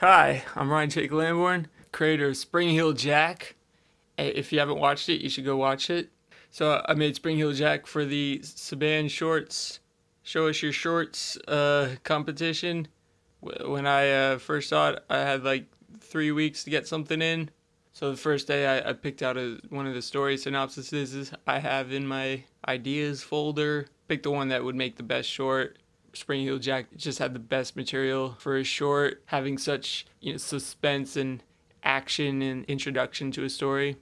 Hi, I'm Ryan Jake Lamborn, creator of Spring Heel Jack. If you haven't watched it, you should go watch it. So I made Spring Heel Jack for the Saban Shorts Show Us Your Shorts uh, competition. When I uh, first saw it, I had like three weeks to get something in. So the first day I, I picked out a, one of the story synopsises I have in my ideas folder. Picked the one that would make the best short Spring Heel Jack just had the best material for a short, having such you know suspense and action and introduction to a story.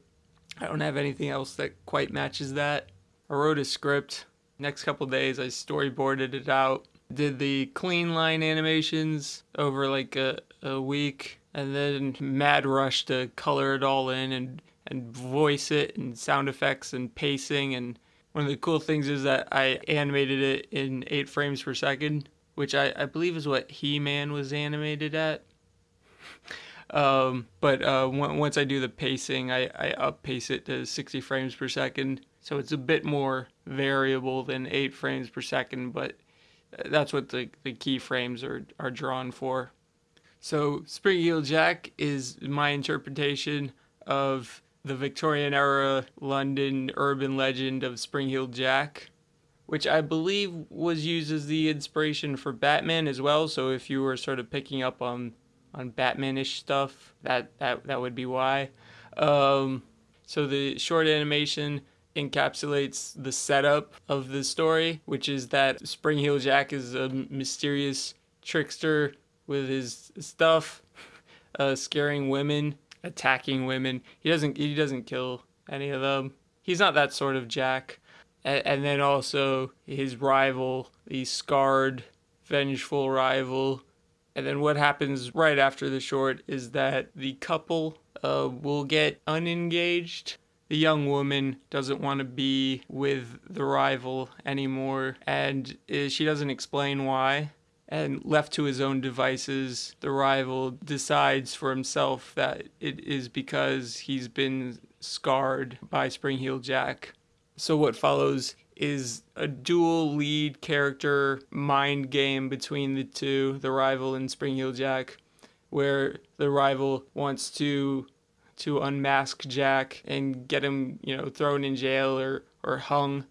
I don't have anything else that quite matches that. I wrote a script. Next couple days, I storyboarded it out. Did the clean line animations over like a, a week, and then mad rush to color it all in and and voice it and sound effects and pacing and one of the cool things is that I animated it in 8 frames per second, which I, I believe is what He-Man was animated at. um, but uh, once I do the pacing, I, I up pace it to 60 frames per second. So it's a bit more variable than 8 frames per second, but that's what the, the keyframes are, are drawn for. So Spring Heel Jack is my interpretation of the Victorian era London urban legend of Spring Heel Jack, which I believe was used as the inspiration for Batman as well. So if you were sort of picking up on on Batmanish stuff, that that that would be why. Um, so the short animation encapsulates the setup of the story, which is that Spring Heel Jack is a mysterious trickster with his stuff, uh, scaring women attacking women. He doesn't he doesn't kill any of them. He's not that sort of Jack. And, and then also his rival, the scarred, vengeful rival. And then what happens right after the short is that the couple uh, will get unengaged. The young woman doesn't want to be with the rival anymore, and uh, she doesn't explain why and left to his own devices, the rival decides for himself that it is because he's been scarred by Spring Heel Jack. So what follows is a dual lead character mind game between the two, the rival and Spring Heel Jack, where the rival wants to to unmask Jack and get him, you know, thrown in jail or, or hung.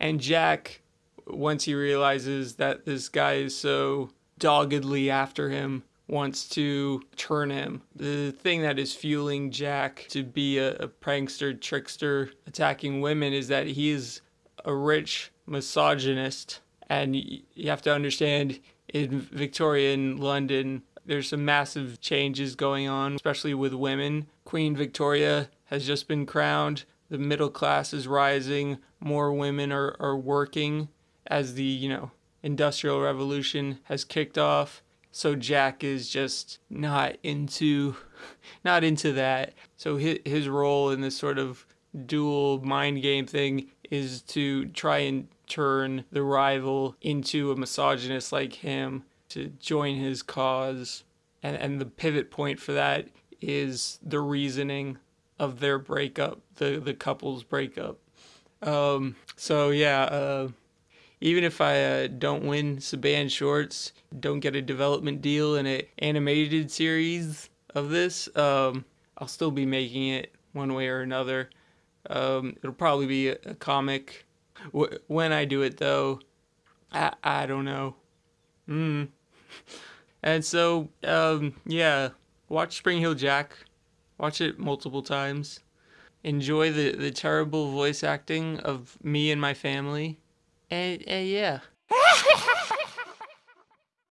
And Jack once he realizes that this guy is so doggedly after him, wants to turn him. The thing that is fueling Jack to be a, a prankster, trickster, attacking women is that he is a rich misogynist. And you have to understand in Victorian London, there's some massive changes going on, especially with women. Queen Victoria has just been crowned. The middle class is rising. More women are, are working as the, you know, industrial revolution has kicked off. So Jack is just not into not into that. So his, his role in this sort of dual mind game thing is to try and turn the rival into a misogynist like him to join his cause. And and the pivot point for that is the reasoning of their breakup, the the couple's breakup. Um, so yeah, uh, even if I uh, don't win Saban Shorts, don't get a development deal in an animated series of this, um, I'll still be making it one way or another. Um, it'll probably be a, a comic. W- when I do it, though, I, I don't know. Mm. And so, um, yeah, watch Spring Heel Jack. Watch it multiple times. Enjoy the, the terrible voice acting of me and my family. And, and yeah.